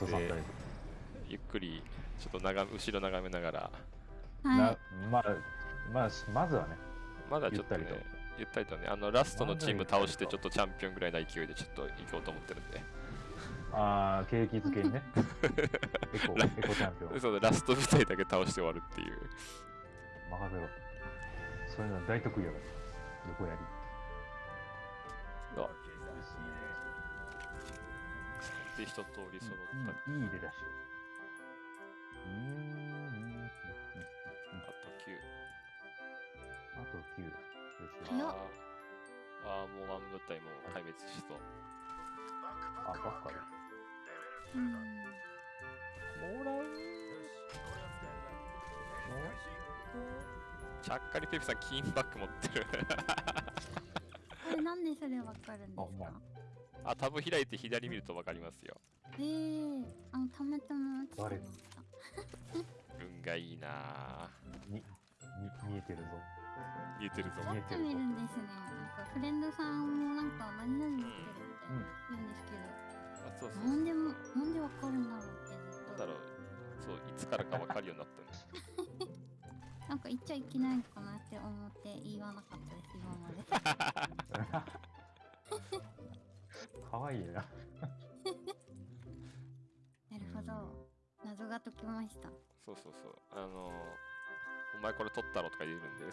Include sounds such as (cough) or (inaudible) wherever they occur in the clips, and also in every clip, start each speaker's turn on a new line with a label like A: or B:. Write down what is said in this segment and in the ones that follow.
A: トさんタイプ。
B: ゆっくりちょっと眺め後ろ眺めながら
C: は
A: なまあ、まあ、まずはね、
B: まだちょっとね
A: ゆったりと
B: ゆったりとねあのラストのチーム倒してちょっとチャンピオンぐらいな勢いでちょっと行こうと思ってるんで
A: ああ、景気づけにね。(laughs) エコ、エコチャンピオン。
B: そうラスト舞台だけ倒して終わるっていう
A: 任せろ。そういうの大得意やから。横やり。
B: あ
A: です
B: で一通り揃った、
A: ね。いい、いい出だし。うーん。
B: あと9
A: あと9。よし
C: 早っ
B: あーあーもうワン部隊も壊滅しそう
A: あ、ばっかり。
C: うん
B: もらうちゃっかりペプさん金バッグ持ってる (laughs)
C: それわかるんですか？
B: あタブ開いて左見ると分かりますよ。
C: えー、あのたまたま落ちてました。
B: 運がいいな。ぁ
A: に、み、見えてるぞ。
B: 見えてるぞ。
A: 見えてるぞ。
C: やってみるんですねなんかフレンドさんもなんか何々持ってるって言うんですけ
B: あそうそう
C: ど、なんでもなんでわかるんだろうってずっと
B: なんだろう。そういつからか分かるようになったんです (laughs)
C: なんか言っちゃいけないのかなって思って言わなかったです今まで (laughs)
A: かわいいな。
C: なるほど謎が解けました
B: そうそうそうあのー、お前これ取ったろとか言えるんで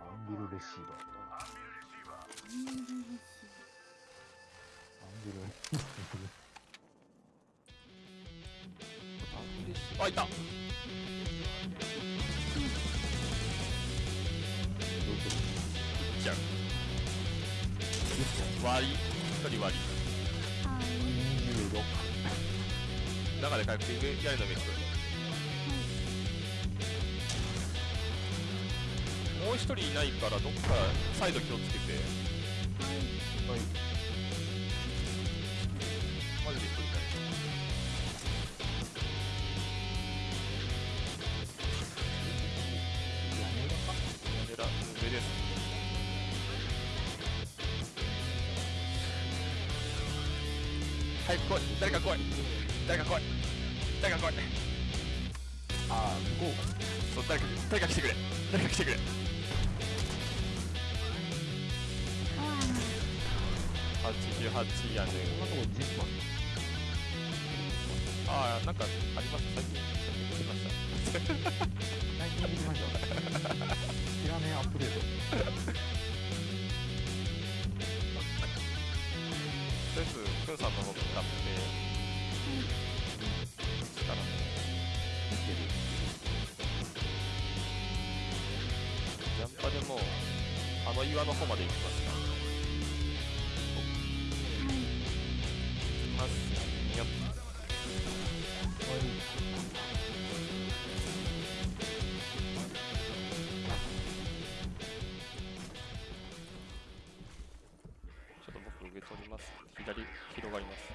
A: アンビルレシーバー。
C: うん嬉しい
A: アンビル。
B: あいた。いっちゃう割り一人割り
C: はい
B: 中で回復上やるのメイクもう一人いないからどっかサイド気をつけて
C: はい
B: 早く来い誰か来い誰か来い誰か来い
A: ああ、向こうか。
B: そう誰か誰か来てくれ誰か来てくれ
C: あ
B: 88やね
A: こんなとこジッパー。
B: ああなんかあります最近最近出てました
A: 最近見てました。知らねえアップデート。
B: りあえずくんさんの方向かってそしたらもう
A: 見てる。
B: ジャンパでもうあの岩の方まで行きますか行きますよっちょっと僕上取ります左広がります。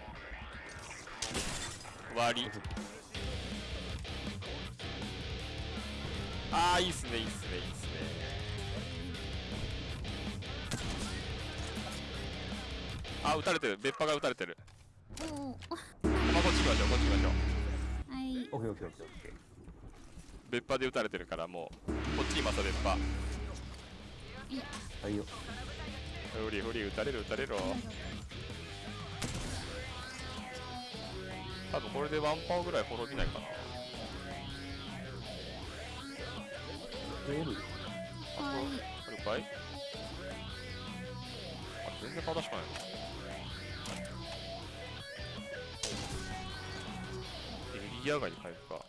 B: 割り。ああいいっすねいいっすねいいっすね。あ撃たれてる。別派が撃たれてる。
C: おお
B: まあこっち行きましょうこっち行きましょう。
C: はい。
A: オッケーオッケーオッケーオッケー。
B: 別派で撃たれてるからもうこっちいます別派。
A: はいよ。
B: フリフリ撃たれる撃たれる多分これでワンパオぐらい滅びないかな。
A: おる。
C: はい
B: あるかいあ全然正しくないエリア外に回復か。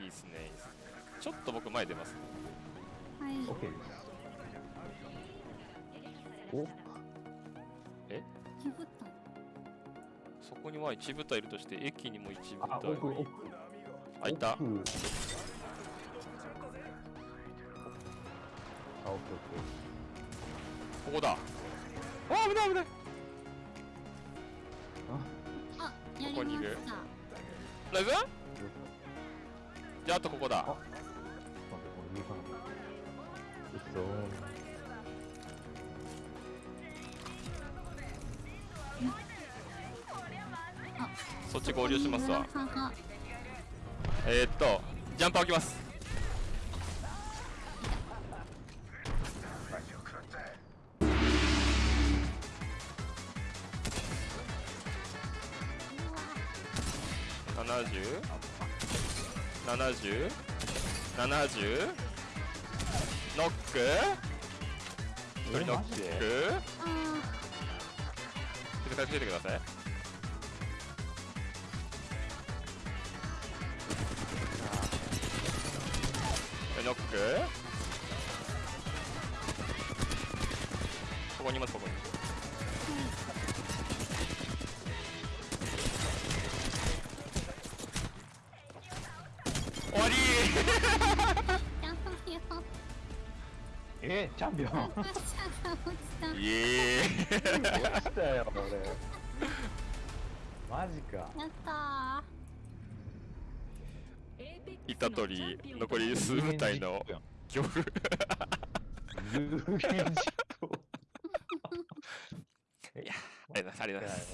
B: いいっすねいいっすね。ちょっと僕前出ます。ね
C: はい。
A: オッケーです。お？
B: え？
C: ジブタ
B: そこには一部隊いるとして駅にも一部
A: あ、
B: 隊
A: 奥、奥。
B: あいた。
A: 奥。あ、オッケーオッケー。
B: ここだ。あ危ない危ない。
C: あ？
B: ここにいる。ライブじゃああとここだ。
A: う
B: そっち合流しますわ。えー、っとジャンパー置きます。70 70 70ノック？一人ノック。
C: あ
B: ちょっと助けてくださいノック。ここにいますここに。終わり。(laughs)
A: えチャンピオン。
B: イエーイ
A: 落ちたよ、俺。マジか。
C: やった
B: いたとり残り数部隊の恐怖。(laughs) いやありがとうございます